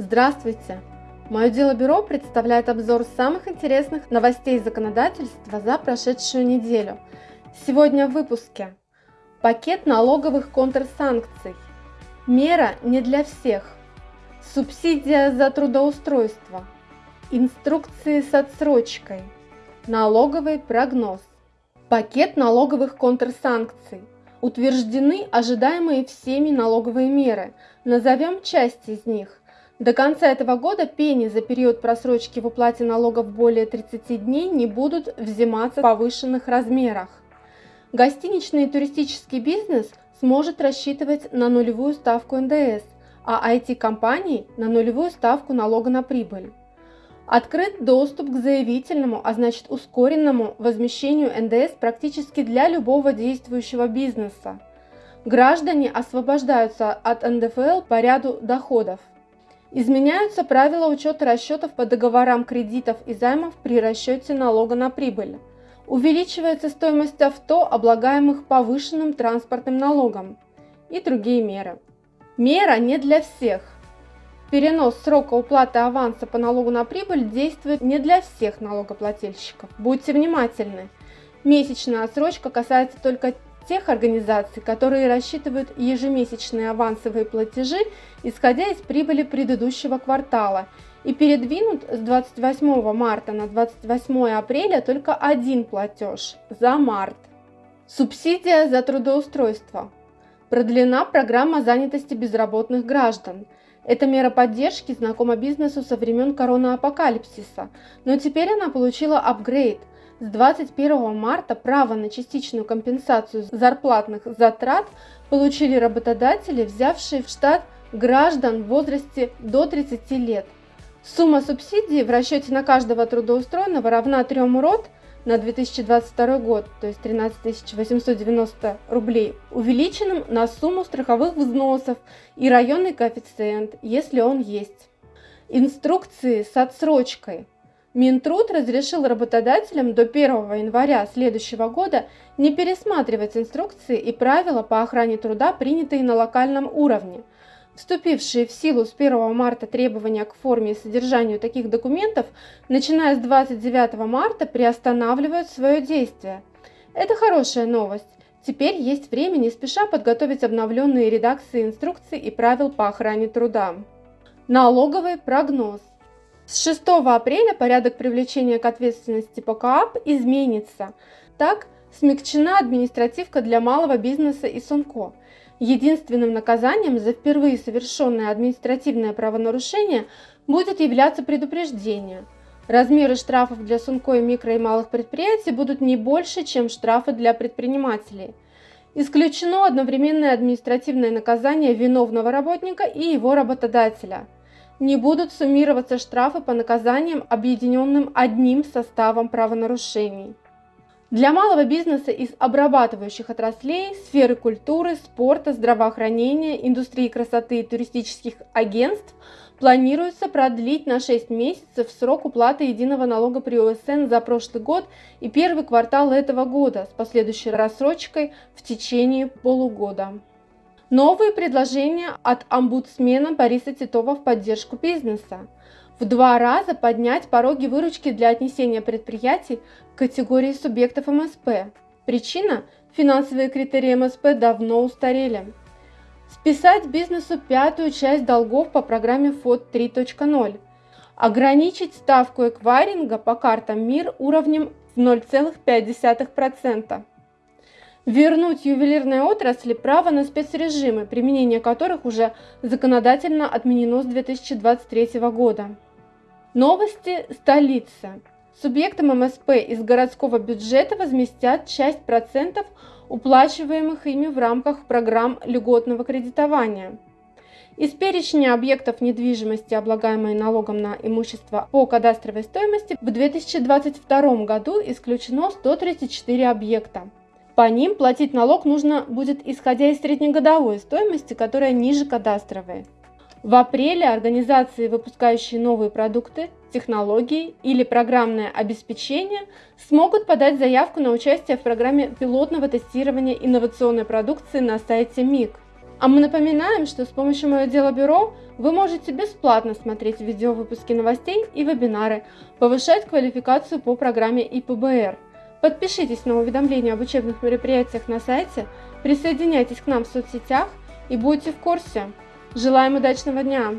Здравствуйте! Мое дело бюро представляет обзор самых интересных новостей законодательства за прошедшую неделю. Сегодня в выпуске. Пакет налоговых контрсанкций. Мера не для всех. Субсидия за трудоустройство. Инструкции с отсрочкой. Налоговый прогноз. Пакет налоговых контрсанкций. Утверждены ожидаемые всеми налоговые меры. Назовем часть из них. До конца этого года пени за период просрочки в уплате налогов более 30 дней не будут взиматься в повышенных размерах. Гостиничный и туристический бизнес сможет рассчитывать на нулевую ставку НДС, а IT-компании на нулевую ставку налога на прибыль. Открыт доступ к заявительному, а значит ускоренному возмещению НДС практически для любого действующего бизнеса. Граждане освобождаются от НДФЛ по ряду доходов. Изменяются правила учета расчетов по договорам кредитов и займов при расчете налога на прибыль. Увеличивается стоимость авто, облагаемых повышенным транспортным налогом и другие меры. Мера не для всех. Перенос срока уплаты аванса по налогу на прибыль действует не для всех налогоплательщиков. Будьте внимательны. Месячная отсрочка касается только тех организаций, которые рассчитывают ежемесячные авансовые платежи, исходя из прибыли предыдущего квартала, и передвинут с 28 марта на 28 апреля только один платеж за март. Субсидия за трудоустройство. Продлена программа занятости безработных граждан. Эта мера поддержки знакома бизнесу со времен коронаапокалипсиса, но теперь она получила апгрейд – с 21 марта право на частичную компенсацию зарплатных затрат получили работодатели, взявшие в штат граждан в возрасте до 30 лет. Сумма субсидии в расчете на каждого трудоустроенного равна 3 РОД на 2022 год, то есть 13 890 рублей, увеличенным на сумму страховых взносов и районный коэффициент, если он есть. Инструкции с отсрочкой – Минтруд разрешил работодателям до 1 января следующего года не пересматривать инструкции и правила по охране труда, принятые на локальном уровне. Вступившие в силу с 1 марта требования к форме и содержанию таких документов, начиная с 29 марта, приостанавливают свое действие. Это хорошая новость. Теперь есть время не спеша подготовить обновленные редакции инструкций и правил по охране труда. Налоговый прогноз. С 6 апреля порядок привлечения к ответственности по КААП изменится. Так, смягчена административка для малого бизнеса и СУНКО. Единственным наказанием за впервые совершенное административное правонарушение будет являться предупреждение. Размеры штрафов для СУНКО и микро и малых предприятий будут не больше, чем штрафы для предпринимателей. Исключено одновременное административное наказание виновного работника и его работодателя – не будут суммироваться штрафы по наказаниям, объединенным одним составом правонарушений. Для малого бизнеса из обрабатывающих отраслей, сферы культуры, спорта, здравоохранения, индустрии красоты и туристических агентств планируется продлить на 6 месяцев срок уплаты единого налога при ОСН за прошлый год и первый квартал этого года с последующей рассрочкой в течение полугода. Новые предложения от омбудсмена Бориса Титова в поддержку бизнеса. В два раза поднять пороги выручки для отнесения предприятий к категории субъектов МСП. Причина – финансовые критерии МСП давно устарели. Списать бизнесу пятую часть долгов по программе ФОД 3.0. Ограничить ставку эквайринга по картам МИР уровнем в 0,5% вернуть ювелирной отрасли право на спецрежимы, применение которых уже законодательно отменено с 2023 года. Новости столицы. Субъектам МСП из городского бюджета возместят часть процентов, уплачиваемых ими в рамках программ льготного кредитования. Из перечня объектов недвижимости, облагаемой налогом на имущество по кадастровой стоимости, в 2022 году исключено 134 объекта. По ним платить налог нужно будет исходя из среднегодовой стоимости, которая ниже кадастровой. В апреле организации, выпускающие новые продукты, технологии или программное обеспечение, смогут подать заявку на участие в программе пилотного тестирования инновационной продукции на сайте МИК. А мы напоминаем, что с помощью Мое Дело Бюро вы можете бесплатно смотреть видеовыпуски новостей и вебинары, повышать квалификацию по программе ИПБР. Подпишитесь на уведомления об учебных мероприятиях на сайте, присоединяйтесь к нам в соцсетях и будьте в курсе. Желаем удачного дня!